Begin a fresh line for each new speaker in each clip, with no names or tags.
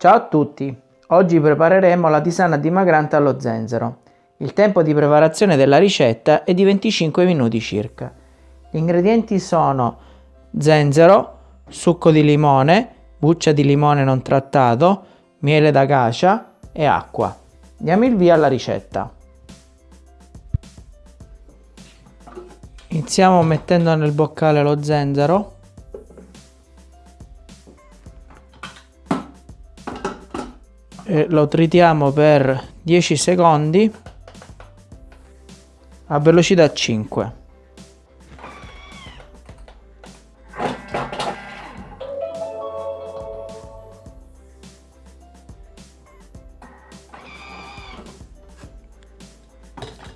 Ciao a tutti! Oggi prepareremo la tisana dimagrante allo zenzero. Il tempo di preparazione della ricetta è di 25 minuti circa. Gli ingredienti sono zenzero, succo di limone, buccia di limone non trattato, miele d'acacia e acqua. Diamo il via alla ricetta. Iniziamo mettendo nel boccale lo zenzero e lo tritiamo per 10 secondi a velocità 5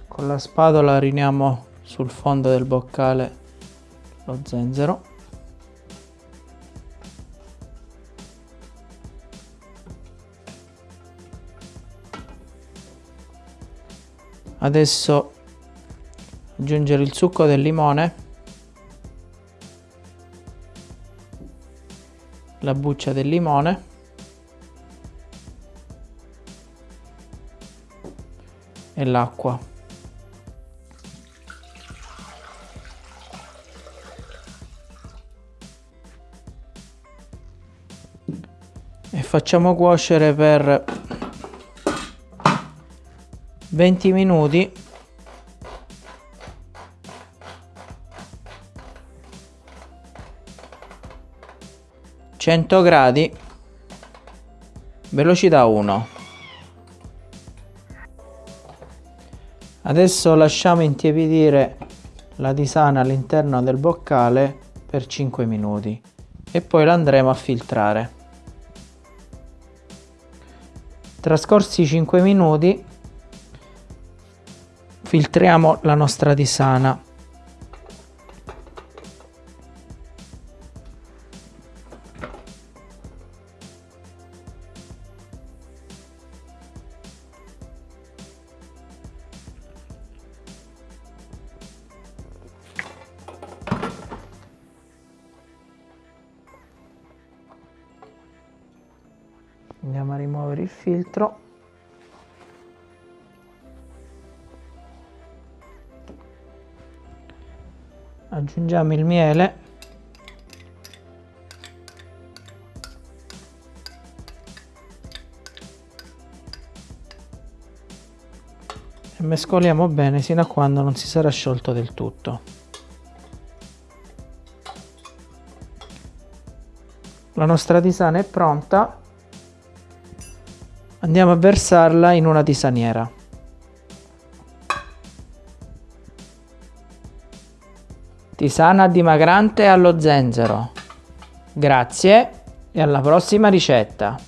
con la spatola riniamo sul fondo del boccale lo zenzero adesso aggiungere il succo del limone la buccia del limone e l'acqua. E facciamo cuocere per 20 minuti. Cento gradi. Velocità 1 adesso lasciamo intiepidire la tisana all'interno del boccale per 5 minuti e poi la andremo a filtrare. Trascorsi 5 minuti filtriamo la nostra tisana. Andiamo a rimuovere il filtro aggiungiamo il miele. E mescoliamo bene sino a quando non si sarà sciolto del tutto. La nostra tisana è pronta. Andiamo a versarla in una tisaniera Tisana dimagrante allo zenzero. Grazie e alla prossima ricetta.